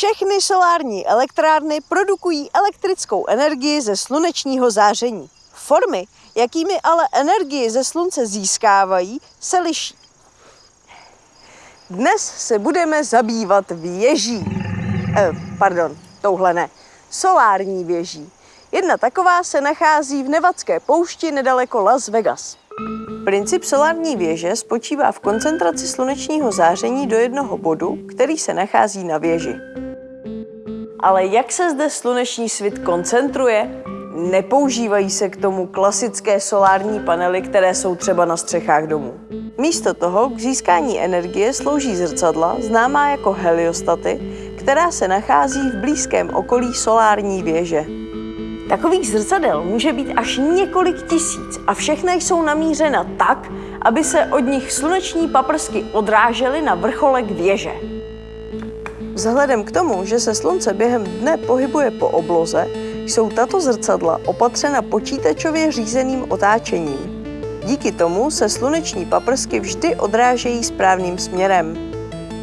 Všechny solární elektrárny produkují elektrickou energii ze slunečního záření. Formy, jakými ale energii ze slunce získávají, se liší. Dnes se budeme zabývat věží. Eh, pardon, touhle ne. Solární věží. Jedna taková se nachází v Nevadské poušti nedaleko Las Vegas. Princip solární věže spočívá v koncentraci slunečního záření do jednoho bodu, který se nachází na věži. Ale jak se zde sluneční svit koncentruje? Nepoužívají se k tomu klasické solární panely, které jsou třeba na střechách domů. Místo toho k získání energie slouží zrcadla, známá jako heliostaty, která se nachází v blízkém okolí solární věže. Takových zrcadel může být až několik tisíc a všechny jsou namířena tak, aby se od nich sluneční paprsky odrážely na vrcholek věže. Vzhledem k tomu, že se slunce během dne pohybuje po obloze, jsou tato zrcadla opatřena počítačově řízeným otáčením. Díky tomu se sluneční paprsky vždy odrážejí správným směrem.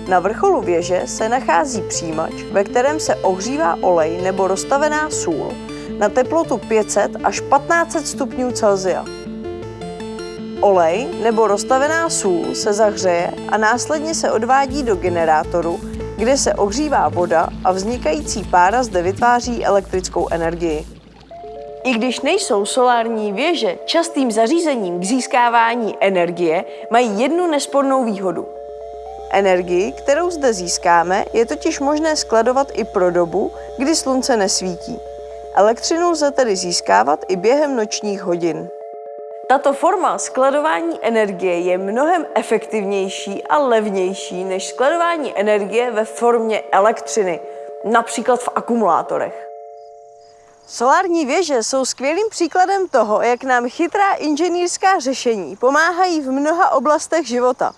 Na vrcholu věže se nachází přijímač, ve kterém se ohřívá olej nebo rozstavená sůl na teplotu 500 až 1500 stupňů Celsia. Olej nebo rozstavená sůl se zahřeje a následně se odvádí do generátoru, kde se ohřívá voda a vznikající pára zde vytváří elektrickou energii. I když nejsou solární věže častým zařízením k získávání energie, mají jednu nespornou výhodu. Energii, kterou zde získáme, je totiž možné skladovat i pro dobu, kdy slunce nesvítí. Elektřinu lze tedy získávat i během nočních hodin. Tato forma skladování energie je mnohem efektivnější a levnější než skladování energie ve formě elektřiny, například v akumulátorech. Solární věže jsou skvělým příkladem toho, jak nám chytrá inženýrská řešení pomáhají v mnoha oblastech života.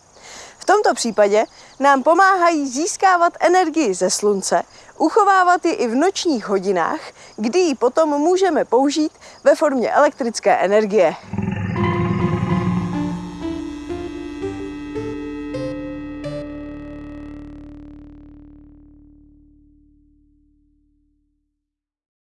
V tomto případě nám pomáhají získávat energii ze slunce, uchovávat ji i v nočních hodinách, kdy ji potom můžeme použít ve formě elektrické energie.